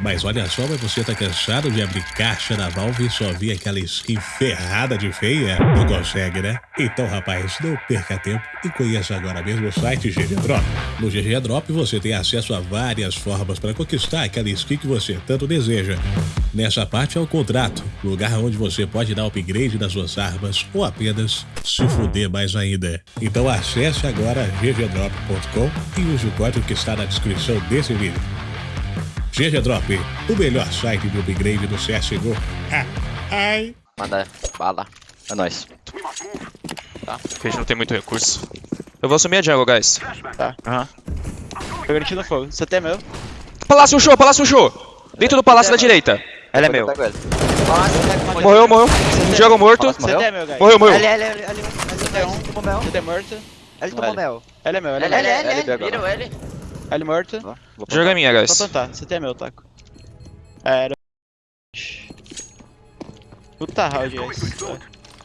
Mas olha só, mas você tá cansado de abrir caixa da Valve e só ver aquela skin ferrada de feia? Não consegue, né? Então, rapaz, não perca tempo e conheça agora mesmo o site GG Drop. No GG Drop você tem acesso a várias formas para conquistar aquela skin que você tanto deseja. Nessa parte é o contrato, lugar onde você pode dar upgrade nas suas armas ou apenas se fuder mais ainda. Então acesse agora ggdrop.com e use o código que está na descrição desse vídeo. GG Drop, o melhor site de upgrade do CSGO. Ah, ai. Manda bala. É nóis. Porque a gente não tem muito recurso. Eu vou assumir a jungle, guys. Tá. Aham. Tô garantindo fogo. Você tem meu? Palácio show, palácio show! Dentro do palácio da direita. Ele é meu. Ele. Morreu, morreu. Jogo morto. Morreu? tem meu, guys? Morreu, L, Você tem um. tomou mel. L tomou mel. Ele é meu, ele é meu. Ele. Vira o L. Ele morto. Vou Jogo é minha, guys. plantar. Você tem meu, taco. É, Era. Puta round, guys.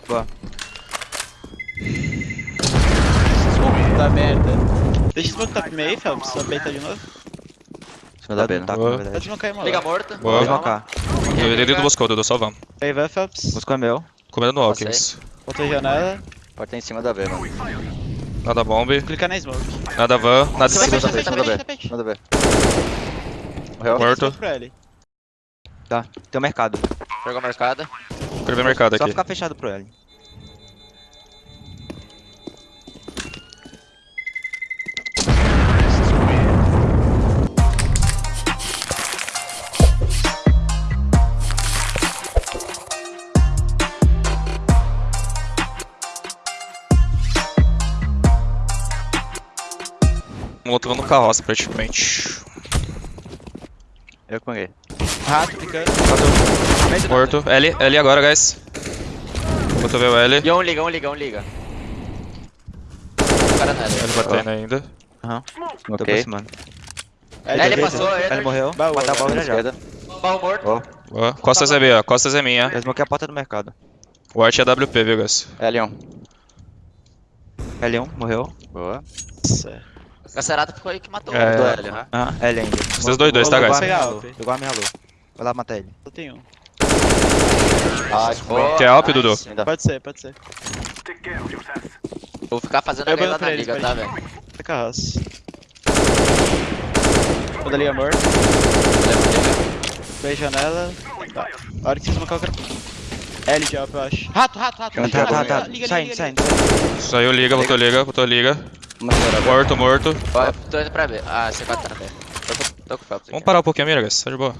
Boa. Puta merda. Deixa eu smoke top meio, Phelps. Só peita de novo. Em cima da B, né? Tá, Boa. na Pode verdade. smocar aí, mano. Liga morto. Boa. Vou smocar. Dentro do Moscou, Dudu, só vamos. Aí vai, Phelps. Buscou é meu. Comendo no Alckins. Botou janela. Porta em cima da B, mano. Nada bomb, Clica na smoke. nada van, nada vai cima. fechar, Em cima da fecha, B. fecha, Em cima fecha. da B. Morreu? Morto. Tá. Tem o mercado. Jogou marcada. Quero ver mercado Só aqui. ficar fechado pro L. Um outro no carroça, praticamente. Eu peguei. Rato, clicando. Morto. L, L agora, guys. Botou ver o L. E um liga, um liga, um liga. O cara não é L batendo ainda. Tô Ok. aproximando. L, Ele L passou, Ele ele. morreu. Baú, Matar o baú já já. Esquerda. Pau morto. Ó. Boa. Costas é B, ó. Costas é minha. Eu smoquei a porta do mercado. O art é WP, viu, guys? L1. L1, morreu. Boa. Nossa. Gacerato foi que matou É. o L, né? Ah, L ainda. Vocês dois, dois, tá, guys? a. Pegou a minha alô. Vai lá matar ele. Só tem um. Ah, Boa, Quer alp, Dudu? Pode ser, pode ser. Vou ficar fazendo Eu a vou guerra pra na eles, liga, tá, velho? Fica carroça. Toda liga morto. Bem janela. Tá. A hora que você smocar o cara. L de alp, eu acho. Rato, rato, rato. Tá, liga, tá, liga, tá. liga, Saindo, liga, saindo. Saiu liga, botou liga, botou liga. Uma senhora. Morto, morto. Ó, tô indo pra B. Ah, C4 tá na B. Tô, com- tô com aqui. Vamos parar um pouquinho, mira, guys. Tá de boa.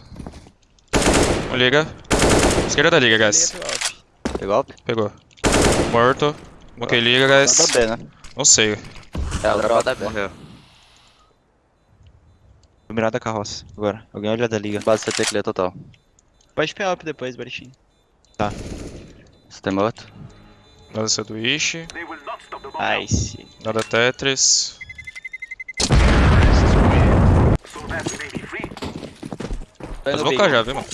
Um liga. Esquerda da liga, guys. Pegou alp? Pegou. Morto. Ok, liga, guys. Da B, né? Não sei. É, o drop da B. Morreu. Vou mirar da carroça. Agora. Alguém olha da liga. Base CT clear total. Pode pegar alp depois, Baritinho. Você tem morto? Nada sanduíche. Nice. Nada Tetris. Tô Vou indo smocar já, viu, mano?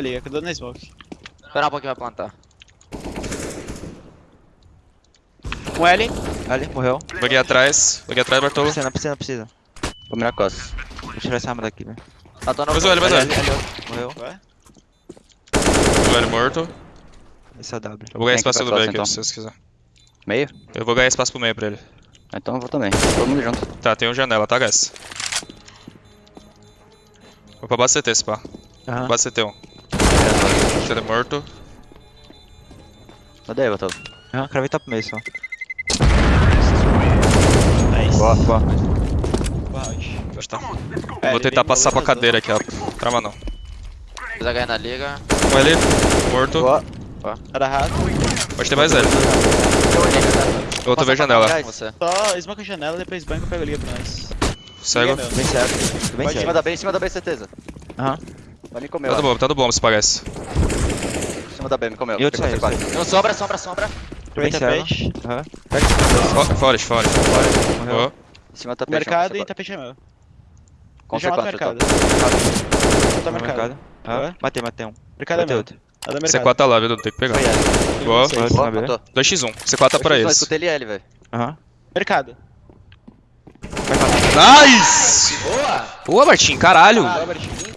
Liga, que eu dou na smoke. Esperar um pouquinho pra plantar. Um L. L, morreu. Buguei atrás. Buguei atrás, Não Bartolo. precisa, não precisa, não precisa. Vou mirar costas. Vou tirar essa arma daqui, velho. Ah, Mais um L, mais um L. Morreu. Ué? Um L morto. Esse é W. Eu vou ganhar espaço pra do B costa, aqui, então. se vocês quiserem. Meio? Eu vou ganhar espaço pro meio pra ele. Então eu vou também. Todo mundo junto. Tá, tem um janela, tá, guys? Vou pra base CT, esse pá. Aham. Base CT1. CT morto. Cadê aí, Botou? Aham, cravei top meio só. Nice. Boa, boa. Boa round. Acho que tá. É, Vou tentar passar pra cadeira aqui, ó. Trava não. Fiz a guerra na liga. Um L. Morto. Boa. Duas. Era rato. Pode ter mais L. Eu Outro veio janela. você. Só smoke a janela, depois banco eu pego a liga pra nós. Cego. Bem certo. Bem Em cima da B, em cima da B, certeza. Aham. Vai me comer, Tá do ó. bom, tá do bom, se parece. Em cima da B, me comeu. E Pegou saiu. C4. Não, sombra, sombra, sombra. Bem peixe. Aham. Fo- Forest, Forest. Morreu. Boa. Em cima tá Mercado e tá tapete é meu. C4, mercado. Tá No mercado. Aham. Ué? Matei, matei um. Mercado é Matei meu. Outro. Tá da mercado. C4 tá lá, viu? Dudu? Tem que pegar. Boa. Boa. Boa, B. matou. 2x1. C4 tá pra Eu eles. escutei ele velho. Aham. Mercado. Nice! Boa! Boa, Martim, caralho. Bora, Baritinho.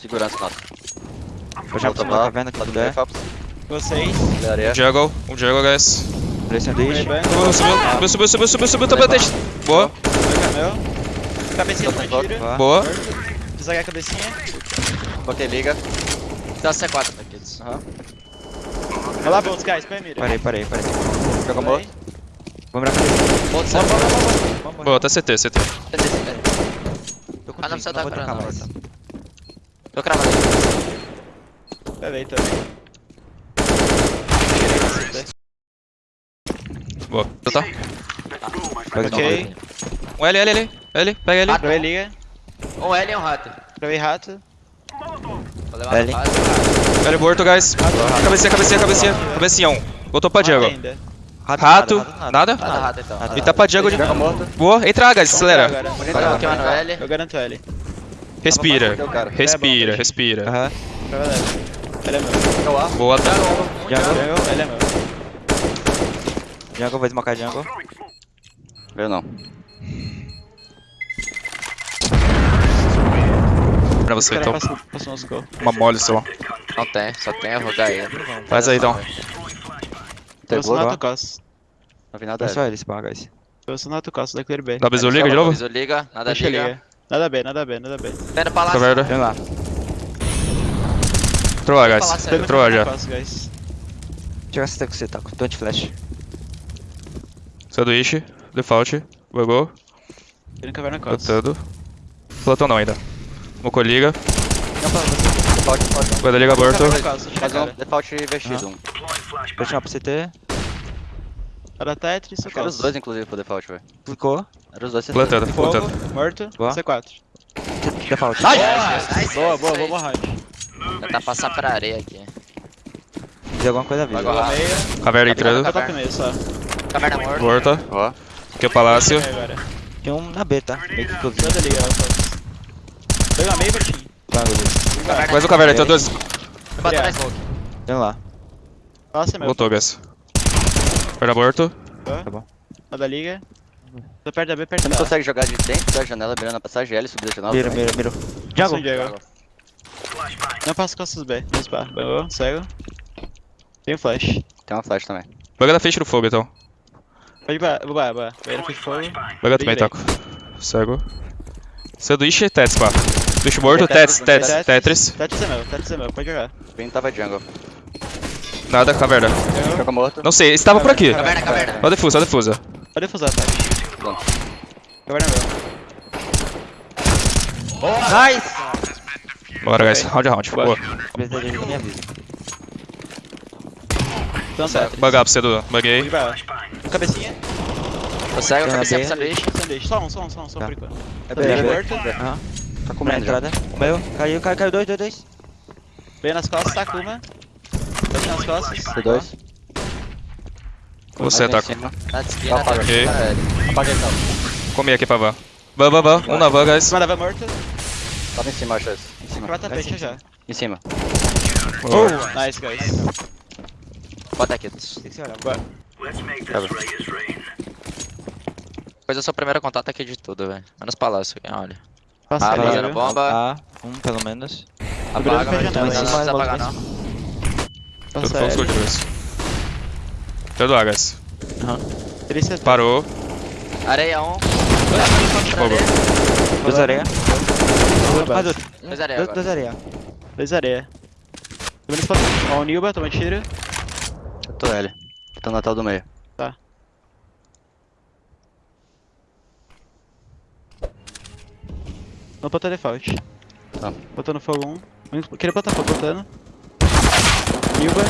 segurança nossa. Eu já da lá, caverna lá do. Phelps. Vocês. De areia. Jungle, um jungle, guys. Play sanduíche. Rebang. Subiu, subiu, subiu, subiu, subiu, subiu, top atente. Boa, Camel. Cabecinha do tiro. Boa. boa. Desagar a cabecinha. Botei liga. Dá C4 pra kids. Aham. Vai lá, Boltz, guys. Põe a mira. Parei, parei, parei. Joga morto. Vamos pra cabeça. Volta C. Vamos, Boa, tá CT, CT. Tô Ah, não precisa dar vou pra mais. Tô cravado aí. Peraí também. Boa. Tá? Faz uma Ok. coisa. Um L, L, L. L, pega L. Travei liga. Um L e um rato. Travei rato. Vou levar L. rato. rato. L morto, guys. Cabecinha, cabecinha, cabecinha. Cabecinha, um. Voltou pra jungle. Ainda. Rato, nada, nada? Nada rato então. Nada. E tá pra jungle de. Boa, entra, guys, acelera. Eu garanto L. Respira, respira, respira. Aham. Ele é meu. Boa, tá. Jungle. Jungle, ele é meu. Jungle, vou desmocar jungle. Veio não. Pra você, então. um. Uma mole só. Não tem, só tem a HE. Faz aí, então. Tem costa. Não vi nada. É só ele esse barra, guys. Passa no alto costa da Clear B. Dá bisu liga de novo? Aviso liga, nada Deixa liga. liga. Nada B, nada B, nada B. Tá indo pra lá. Caverna. Vem lá. Entrou lá, Falar guys. lá já. Costa. Chega essa com você, tá? Com tanto flash. Sanduíche. Default. Bugou. Ele não caverna costa. Flotando. Flotão não ainda. Mocou liga. Default, default. Guarda liga aborto. Caverna Faz um default vestido. Um. Vou chamar pro CT. Era Tetris, ou Era os dois, inclusive, pro default, velho. Clicou. Era os dois. certeza. Plantando, Fogo, plantando. morto, Boa. C4. Default. Boa, boa, vamos round. Tentar passar pra areia aqui. Fiz alguma coisa viva. Agora. Boa meia. Caverna entrando. Top meio, só. Caverna morta. Morta. Ó. Aqui é o palácio. Tem um na B, tá? Meio que inclusive. Fox. Pega meio, Bertinho. Jungle dele. Mais um caverna, tem dois. Vou bater na smoke. Vem lá. Nossa, é meu. Voltou, guys. Perna morto. Tá bom. Toda liga. Tô perto da B, perto Você da não A. consegue jogar de dentro da janela, mirando a passagem L, subir da janela? Miro, miro, miro. Jungle. Não passa costas B. No spa. Bangou, cego. Tem um flash. Tem uma flash também. Buga da frente no fogo, então. Pode ir, boa, boa. Banheiro fez fogo. Buga também, taco. Cego. Sanduíche, Tetris, pá. Sanduíche morto, Tetris, Tetris, Tetris. Tetris é meu, Tetris é meu, pode jogar. Bem tava jungle. Nada, caverna. Joga morto. Não sei, estava por aqui. Caverna, caverna. Ó a defusa, ó a defusa. Pode defusar, tá? Pronto. Caverna é meu. Bora, guys. Round a round. Boa. Então, Tetris. Bugar pra você, Dudu. Buguei. Cabecinha. Tô cego, Tem cabecinha pro sanduíche. Sanduíche. Só um, só um, só um, só um Tá. por enquanto. É bem, morto. Aham. Tá comendo já. entrada. Caiu, caiu, caiu, caiu, caiu. Dois, dois, dois. Veio nas costas, Takuma. Dois nas costas. C2. Com você, tá Ok. na L. Apaga então. Comi aqui pra van. Van, van, van. Um na van, guys. Da van morto. Tava em cima, acho esse. Em cima. Vai tapete já. Em cima. Boa. Nice, guys. Bota aqui. Tem que ser olhar. Depois eu sou o primeiro contato aqui de tudo, velho. Menos palácio aqui, olha. Passa Ah, viu? bomba. Ah, um pelo menos. Apaga, mas não precisa apagar não. Tudo escuro de dois. Tudo guys. Três C2. Parou. Areia 1. Fogo. Dois areia. Mais outro. Dois areia Dois, areia. Dois areia. Tô vendo. Ó, o Nilba, toma tiro. Eu tô L. Tô no Natal do meio. Não botar default. Tá. Botando fogo 1. Um. Queria botar fogo, botando. Nilba.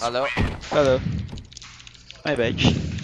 Valeu. Valeu. My bad.